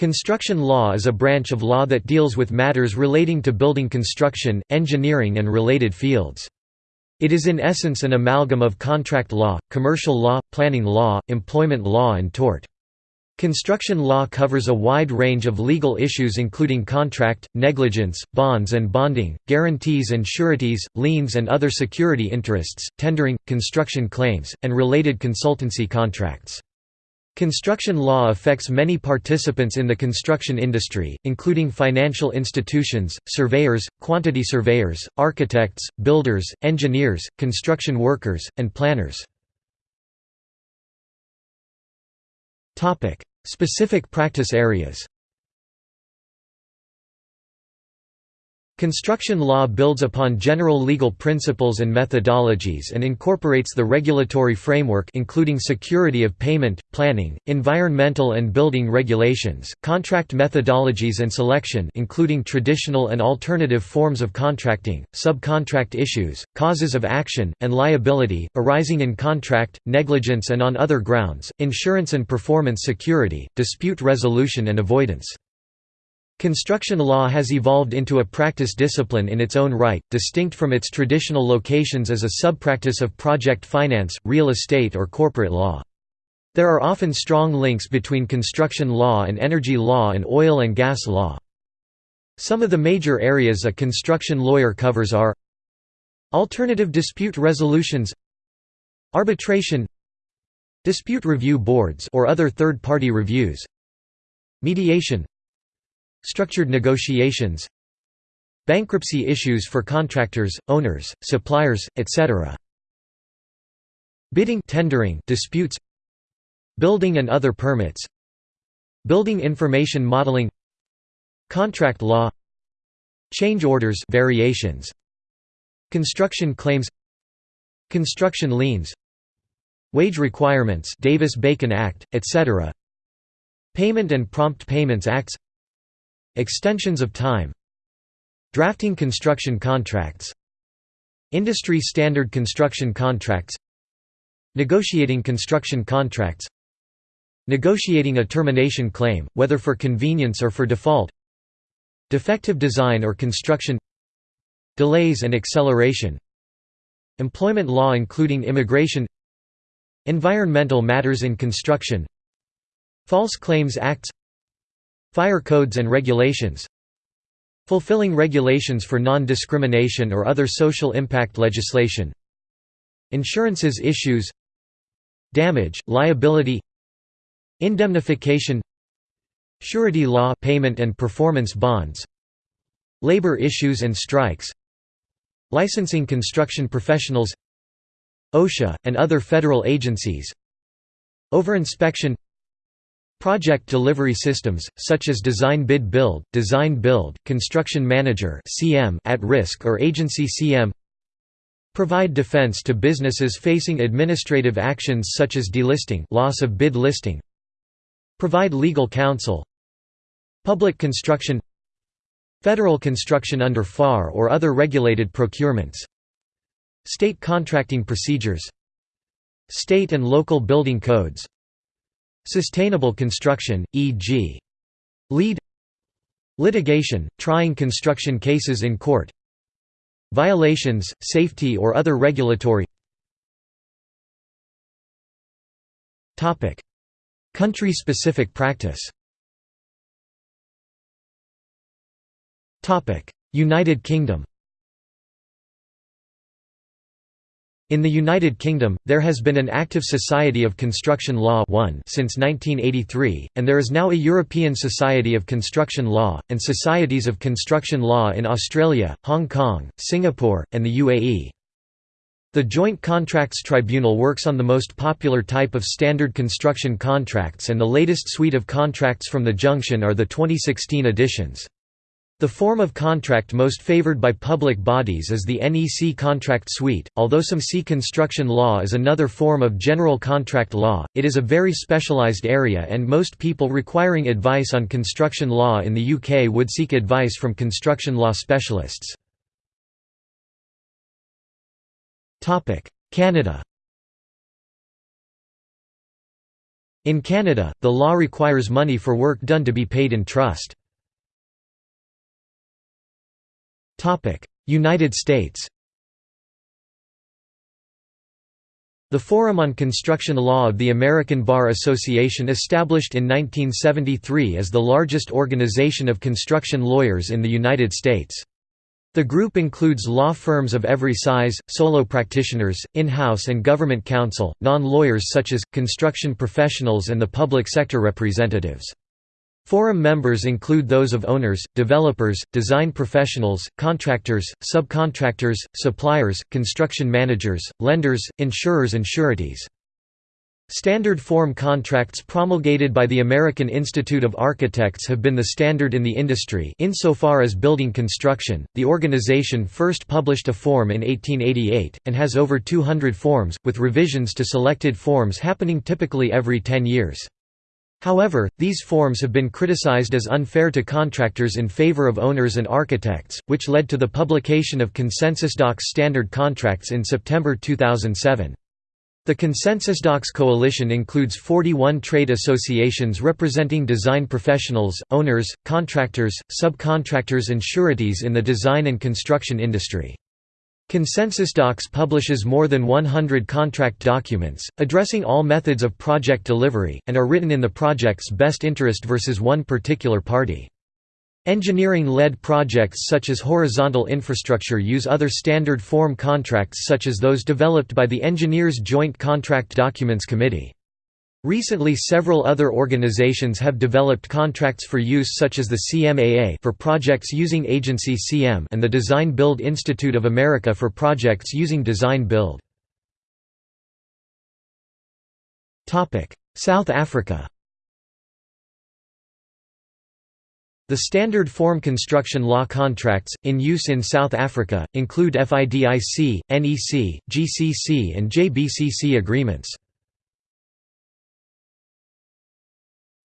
Construction law is a branch of law that deals with matters relating to building construction, engineering and related fields. It is in essence an amalgam of contract law, commercial law, planning law, employment law and tort. Construction law covers a wide range of legal issues including contract, negligence, bonds and bonding, guarantees and sureties, liens and other security interests, tendering, construction claims, and related consultancy contracts. Construction law affects many participants in the construction industry, including financial institutions, surveyors, quantity surveyors, architects, builders, engineers, construction workers, and planners. Specific practice areas Construction law builds upon general legal principles and methodologies and incorporates the regulatory framework including security of payment, planning, environmental and building regulations, contract methodologies and selection including traditional and alternative forms of contracting, subcontract issues, causes of action, and liability, arising in contract, negligence and on other grounds, insurance and performance security, dispute resolution and avoidance. Construction law has evolved into a practice discipline in its own right, distinct from its traditional locations as a subpractice of project finance, real estate or corporate law. There are often strong links between construction law and energy law and oil and gas law. Some of the major areas a construction lawyer covers are Alternative dispute resolutions Arbitration Dispute review boards or other third-party reviews Mediation Structured negotiations Bankruptcy issues for contractors, owners, suppliers, etc. Bidding tendering disputes Building and other permits Building information modeling Contract law Change orders variations Construction claims Construction liens Wage requirements Davis-Bacon Act, etc. Payment and Prompt Payments Acts Extensions of time Drafting construction contracts Industry standard construction contracts Negotiating construction contracts Negotiating a termination claim, whether for convenience or for default Defective design or construction Delays and acceleration Employment law including immigration Environmental matters in construction False Claims Acts Fire codes and regulations Fulfilling regulations for non-discrimination or other social impact legislation Insurances issues Damage, liability Indemnification Surety law payment and performance bonds Labor issues and strikes Licensing construction professionals OSHA, and other federal agencies Overinspection Project delivery systems, such as Design Bid Build, Design Build, Construction Manager at risk or Agency CM Provide defense to businesses facing administrative actions such as delisting loss of bid listing Provide legal counsel Public construction Federal construction under FAR or other regulated procurements State contracting procedures State and local building codes Sustainable construction, e.g. LEED Litigation, trying construction cases in court Violations, safety or other regulatory Country-specific practice. United Kingdom In the United Kingdom, there has been an active Society of Construction Law since 1983, and there is now a European Society of Construction Law, and Societies of Construction Law in Australia, Hong Kong, Singapore, and the UAE. The Joint Contracts Tribunal works on the most popular type of standard construction contracts and the latest suite of contracts from the junction are the 2016 editions. The form of contract most favored by public bodies is the NEC contract suite, although some see construction law as another form of general contract law, it is a very specialised area and most people requiring advice on construction law in the UK would seek advice from construction law specialists. Canada In Canada, the law requires money for work done to be paid in trust. United States The Forum on Construction Law of the American Bar Association established in 1973 is the largest organization of construction lawyers in the United States. The group includes law firms of every size, solo practitioners, in-house and government counsel, non-lawyers such as, construction professionals and the public sector representatives. Forum members include those of owners, developers, design professionals, contractors, subcontractors, suppliers, construction managers, lenders, insurers and sureties. Standard form contracts promulgated by the American Institute of Architects have been the standard in the industry insofar as building construction. The organization first published a form in 1888 and has over 200 forms with revisions to selected forms happening typically every 10 years. However, these forms have been criticized as unfair to contractors in favor of owners and architects, which led to the publication of Consensus Docs standard contracts in September 2007. The Consensus Docs Coalition includes 41 trade associations representing design professionals, owners, contractors, subcontractors and sureties in the design and construction industry. Consensus Docs publishes more than 100 contract documents, addressing all methods of project delivery, and are written in the project's best interest versus one particular party. Engineering-led projects such as horizontal infrastructure use other standard form contracts such as those developed by the Engineers Joint Contract Documents Committee. Recently several other organizations have developed contracts for use such as the CMAA for projects using Agency CM and the Design Build Institute of America for projects using Design Build. South Africa The standard form construction law contracts, in use in South Africa, include FIDIC, NEC, GCC and JBCC agreements.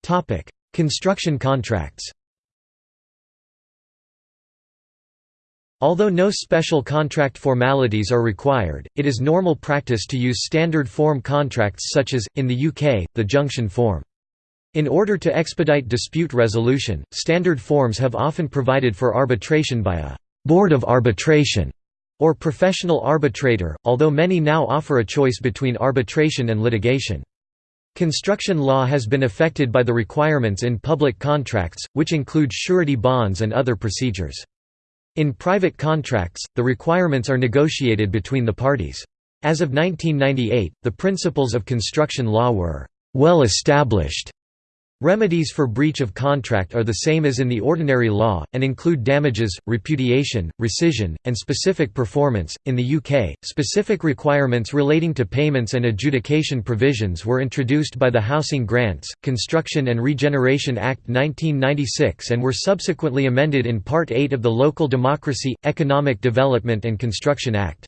Topic: Construction contracts. Although no special contract formalities are required, it is normal practice to use standard form contracts such as, in the UK, the junction form. In order to expedite dispute resolution, standard forms have often provided for arbitration by a «board of arbitration» or professional arbitrator, although many now offer a choice between arbitration and litigation. Construction law has been affected by the requirements in public contracts, which include surety bonds and other procedures. In private contracts, the requirements are negotiated between the parties. As of 1998, the principles of construction law were well established Remedies for breach of contract are the same as in the ordinary law, and include damages, repudiation, rescission, and specific performance. In the UK, specific requirements relating to payments and adjudication provisions were introduced by the Housing Grants, Construction and Regeneration Act 1996 and were subsequently amended in Part 8 of the Local Democracy, Economic Development and Construction Act.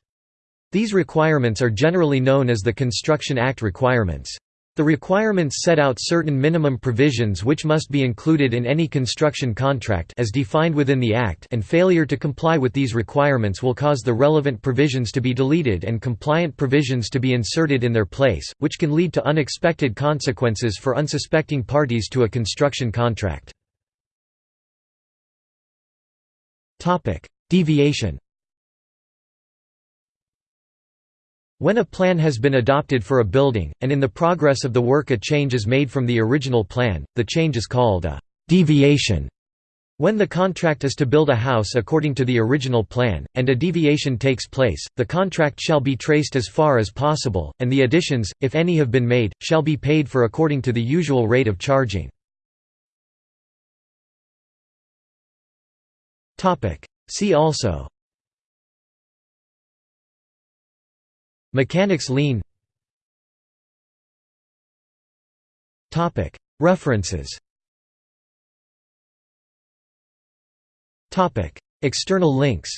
These requirements are generally known as the Construction Act requirements. The requirements set out certain minimum provisions which must be included in any construction contract as defined within the Act and failure to comply with these requirements will cause the relevant provisions to be deleted and compliant provisions to be inserted in their place, which can lead to unexpected consequences for unsuspecting parties to a construction contract. Deviation When a plan has been adopted for a building, and in the progress of the work a change is made from the original plan, the change is called a «deviation». When the contract is to build a house according to the original plan, and a deviation takes place, the contract shall be traced as far as possible, and the additions, if any have been made, shall be paid for according to the usual rate of charging. See also Mechanics lien References. External links.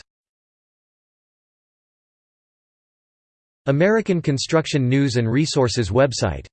American Construction News and Resources website